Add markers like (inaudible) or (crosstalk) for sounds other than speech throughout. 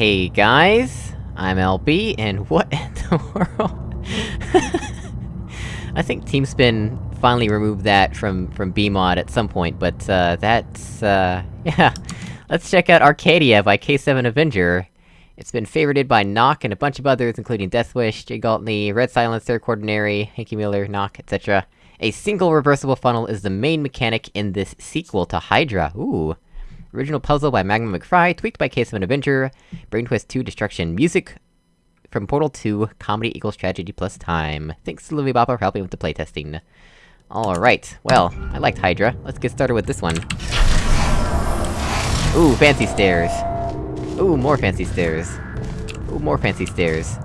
Hey guys, I'm LB, and what (laughs) in the world? (laughs) I think TeamSpen finally removed that from- from BEEmod at some point, but, uh, that's, uh... (laughs) yeah. Let's check out Arcadia by K7 Avenger. It's been favorited by Nock and a bunch of others, including Deathwish, Jay Galtney, Red Silence, Third Ordinary, Hanky Miller, Nock, etc. A single reversible funnel is the main mechanic in this sequel to Hydra. Ooh. Original puzzle by Magma McFry, tweaked by K7 Avenger, Brain Twist 2 Destruction, music from Portal 2, comedy equals tragedy plus time. Thanks to Louis Bopper for helping with the playtesting. Alright, well, I liked Hydra. Let's get started with this one. Ooh, fancy stairs. Ooh, more fancy stairs. Ooh, more fancy stairs.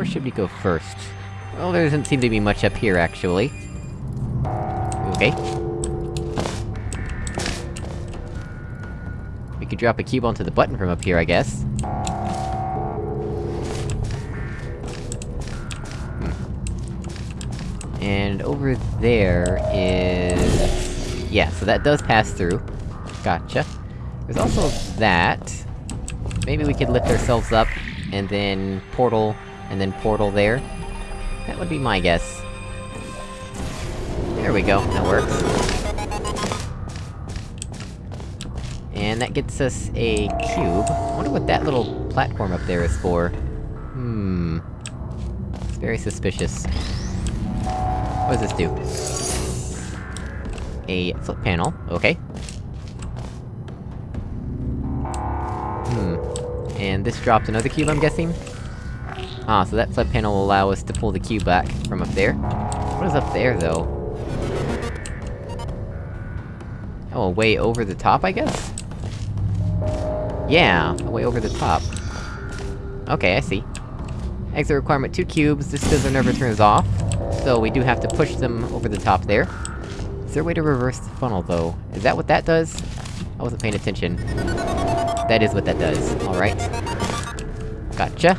Where should we go first? Well, there doesn't seem to be much up here, actually. Okay. We could drop a cube onto the button from up here, I guess. Hmm. And over there is... Yeah, so that does pass through. Gotcha. There's also that. Maybe we could lift ourselves up, and then portal and then portal there. That would be my guess. There we go, that works. And that gets us a cube. I wonder what that little platform up there is for. Hmm... It's very suspicious. What does this do? A flip panel, okay. Hmm... And this drops another cube, I'm guessing? Ah, so that flip panel will allow us to pull the cube back from up there. What is up there, though? Oh, way over the top, I guess? Yeah, way over the top. Okay, I see. Exit requirement two cubes, this fizzler never turns off. So we do have to push them over the top there. Is there a way to reverse the funnel, though? Is that what that does? I wasn't paying attention. That is what that does, alright. Gotcha.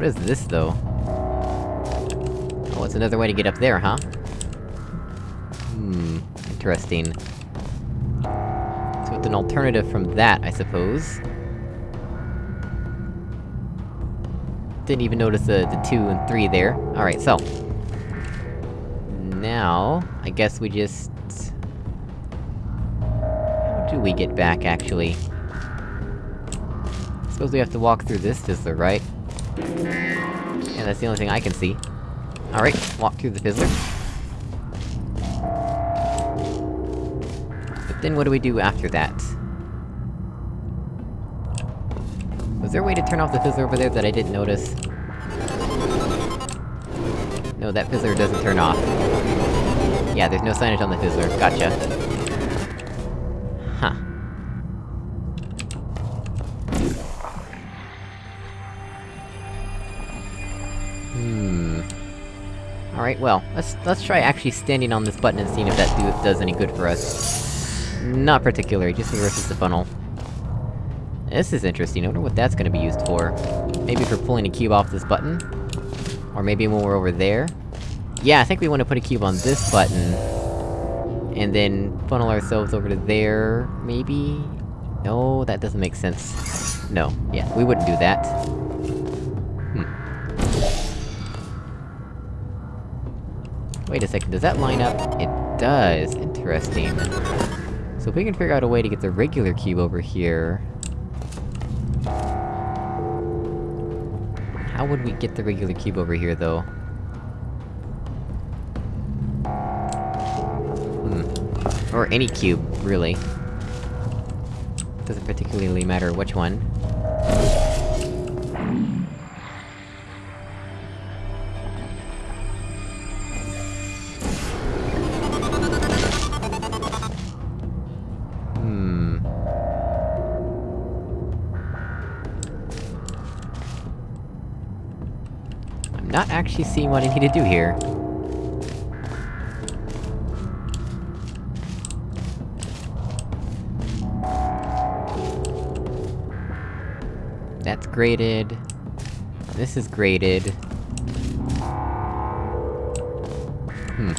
What is this, though? Oh, it's another way to get up there, huh? Hmm... Interesting. So it's an alternative from that, I suppose. Didn't even notice the, the two and three there. Alright, so... Now... I guess we just... How do we get back, actually? I Suppose we have to walk through this to the right? Yeah, that's the only thing I can see. Alright, walk through the fizzler. But then what do we do after that? Was there a way to turn off the fizzler over there that I didn't notice? No, that fizzler doesn't turn off. Yeah, there's no signage on the fizzler, gotcha. Alright, well, let's- let's try actually standing on this button and seeing if that do does any good for us. Not particularly, just reverses the funnel. This is interesting, I wonder what that's gonna be used for. Maybe for pulling a cube off this button? Or maybe when we're over there? Yeah, I think we want to put a cube on this button... And then funnel ourselves over to there, maybe? No, that doesn't make sense. No, yeah, we wouldn't do that. Wait a second, does that line up? It does, interesting. So if we can figure out a way to get the regular cube over here... How would we get the regular cube over here, though? Hmm. Or any cube, really. Doesn't particularly matter which one. Not actually seeing what I need to do here. That's grated. This is grated. Hmm.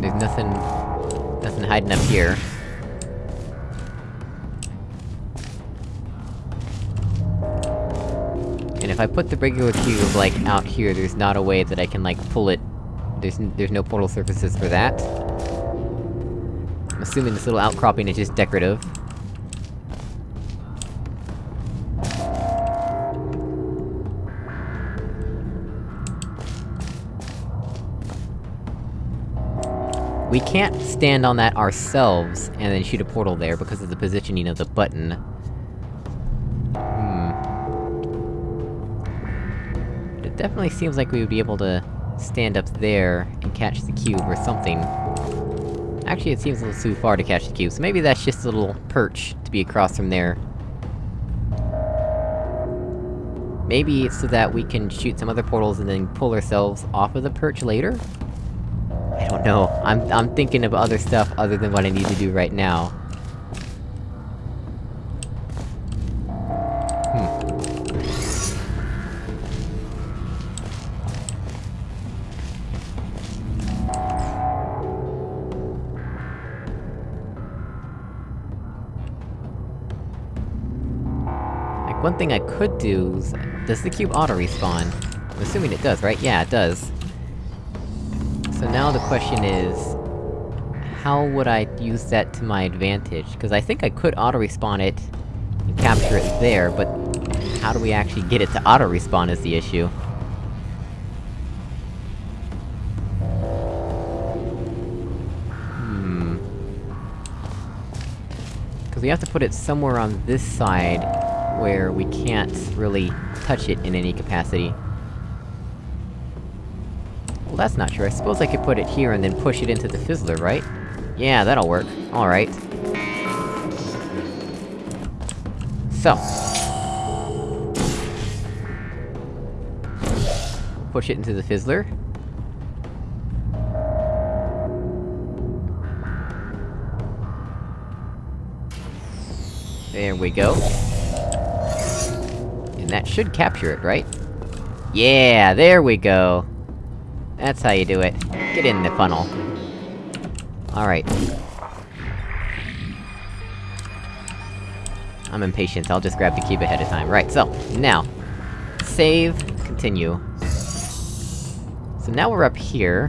There's nothing... nothing hiding up here. If I put the regular cube, like, out here, there's not a way that I can, like, pull it... There's, there's no portal surfaces for that. I'm assuming this little outcropping is just decorative. We can't stand on that ourselves, and then shoot a portal there because of the positioning of the button. It definitely seems like we would be able to stand up there and catch the cube or something. Actually, it seems a little too far to catch the cube, so maybe that's just a little perch to be across from there. Maybe it's so that we can shoot some other portals and then pull ourselves off of the perch later? I don't know. I'm- I'm thinking of other stuff other than what I need to do right now. One thing I could do is... Does the cube auto-respawn? I'm assuming it does, right? Yeah, it does. So now the question is... How would I use that to my advantage? Because I think I could auto-respawn it, and capture it there, but... How do we actually get it to auto-respawn is the issue. Hmm... Because we have to put it somewhere on this side, where we can't really touch it in any capacity. Well, that's not true. I suppose I could put it here and then push it into the fizzler, right? Yeah, that'll work. Alright. So. Push it into the fizzler. There we go. That should capture it, right? Yeah, there we go! That's how you do it. Get in the funnel. Alright. I'm impatient, I'll just grab the cube ahead of time. Right, so, now. Save, continue. So now we're up here.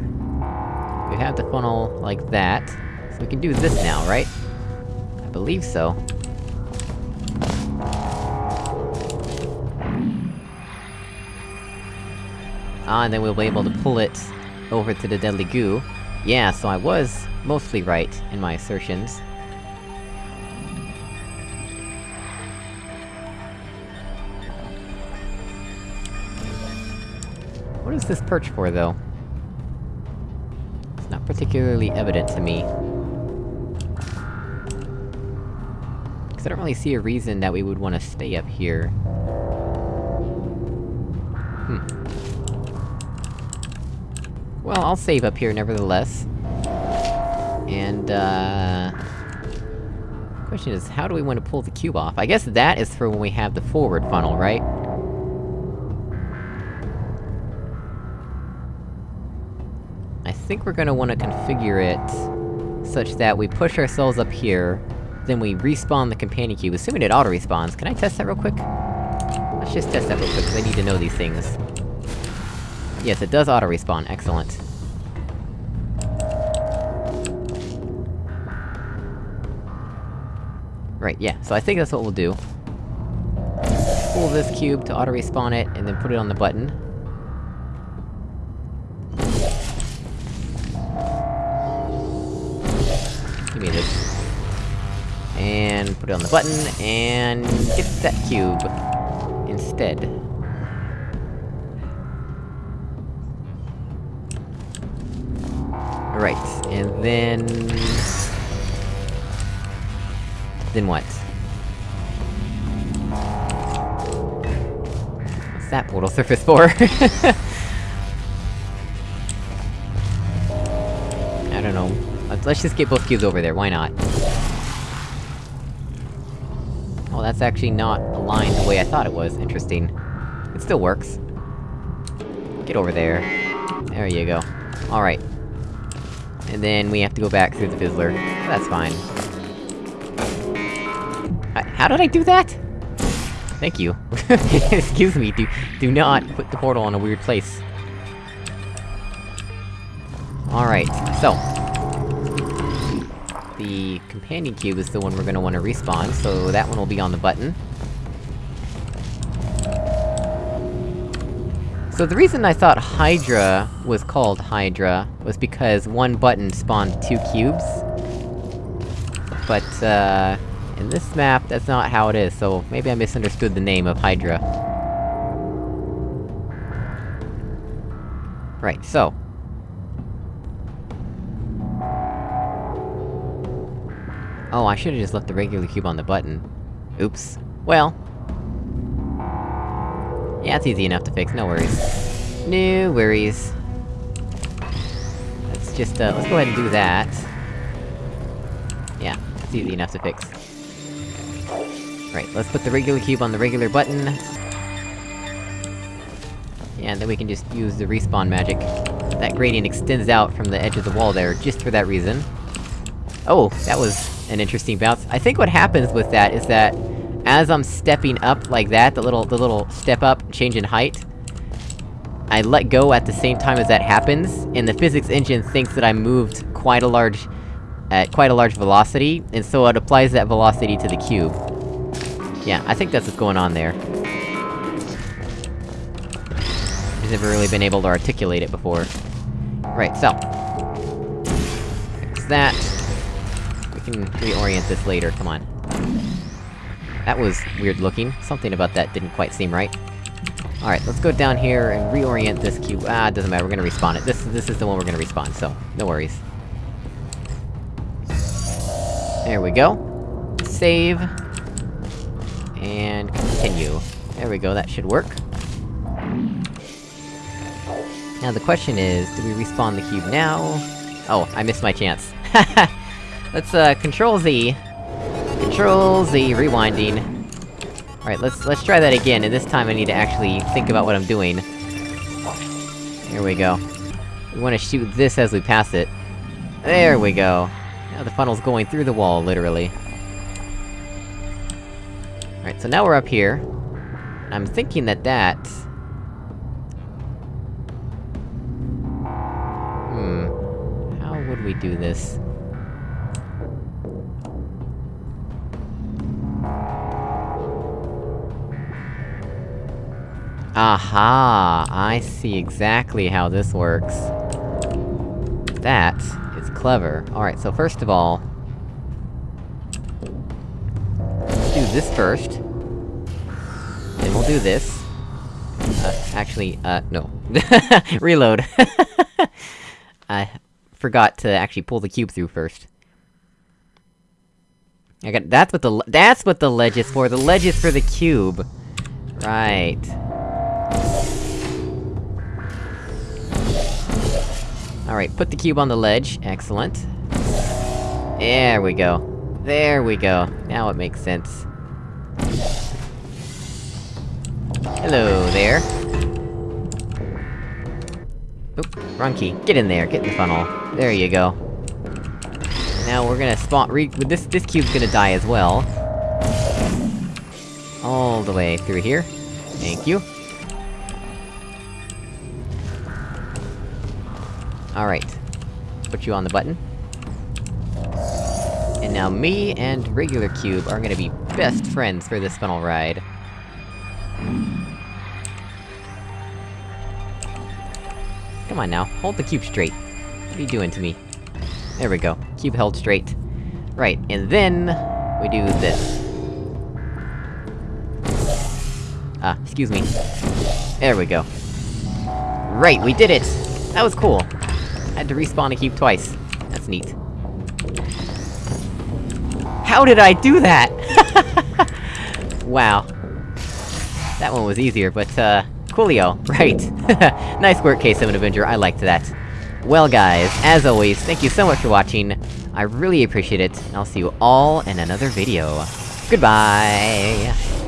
We have the funnel like that. So we can do this now, right? I believe so. Ah, and then we'll be able to pull it over to the deadly goo. Yeah, so I was mostly right in my assertions. What is this perch for, though? It's not particularly evident to me. Cause I don't really see a reason that we would want to stay up here. Hmm. Well, I'll save up here nevertheless. And, uh... Question is, how do we want to pull the cube off? I guess that is for when we have the forward funnel, right? I think we're gonna want to configure it... such that we push ourselves up here, then we respawn the companion cube, assuming it auto-respawns. Can I test that real quick? Let's just test that real quick, because I need to know these things. Yes, it does auto-respawn, excellent. Right, yeah, so I think that's what we'll do. Pull this cube to auto-respawn it, and then put it on the button. Give me this. And put it on the button, and get that cube. Instead. Right, and then... Then what? What's that portal surface for? (laughs) I don't know. Let's, let's just get both cubes over there, why not? Oh, that's actually not aligned the way I thought it was. Interesting. It still works. Get over there. There you go. Alright. And then we have to go back through the Fizzler. That's fine. I- how did I do that? Thank you. (laughs) Excuse me, do- do not put the portal in a weird place. Alright, so... The companion cube is the one we're gonna wanna respawn, so that one will be on the button. So the reason I thought Hydra was called Hydra was because one button spawned two cubes. But, uh... In this map, that's not how it is, so maybe I misunderstood the name of Hydra. Right, so... Oh, I should've just left the regular cube on the button. Oops. Well... Yeah, it's easy enough to fix, no worries. No worries. Let's just, uh, let's go ahead and do that. Yeah, it's easy enough to fix. Right, let's put the regular cube on the regular button. Yeah, and then we can just use the respawn magic. That gradient extends out from the edge of the wall there, just for that reason. Oh, that was an interesting bounce. I think what happens with that is that, as I'm stepping up like that, the little- the little step up, change in height, I let go at the same time as that happens, and the physics engine thinks that I moved quite a large- at quite a large velocity, and so it applies that velocity to the cube. Yeah, I think that's what's going on there. I've never really been able to articulate it before. Right, so... Fix that. We can reorient this later, come on. That was weird looking. Something about that didn't quite seem right. Alright, let's go down here and reorient this cube- ah, doesn't matter, we're gonna respawn it. This- this is the one we're gonna respawn, so, no worries. There we go. Save. And continue. There we go, that should work. Now the question is, do we respawn the cube now? Oh, I missed my chance. (laughs) Let's, uh, Control Z. Control Z, rewinding. Alright, let's- let's try that again, and this time I need to actually think about what I'm doing. Here we go. We wanna shoot this as we pass it. There we go. Now the funnel's going through the wall, literally. Alright, so now we're up here. I'm thinking that that... Hmm... How would we do this? Aha! I see exactly how this works. That is clever. Alright, so first of all... Let's do this first. Then we'll do this. Uh, actually, uh, no. (laughs) Reload! (laughs) I forgot to actually pull the cube through first. I got- that's what the- that's what the ledge is for! The ledge is for the cube! Right. Alright, put the cube on the ledge, excellent. There we go. There we go. Now it makes sense. Hello there. Oop, wrong key. Get in there, get in the funnel. There you go. Now we're gonna spawn- re- this- this cube's gonna die as well. All the way through here. Thank you. Alright. Put you on the button. And now me and regular cube are gonna be best friends for this funnel ride. Come on now, hold the cube straight. What are you doing to me? There we go, cube held straight. Right, and then... we do this. Ah, excuse me. There we go. Right, we did it! That was cool. I had to respawn a cube twice. That's neat. How did I do that?! (laughs) wow. That one was easier, but, uh... Coolio, right. (laughs) nice work, K7 Avenger, I liked that. Well guys, as always, thank you so much for watching, I really appreciate it, and I'll see you all in another video. Goodbye!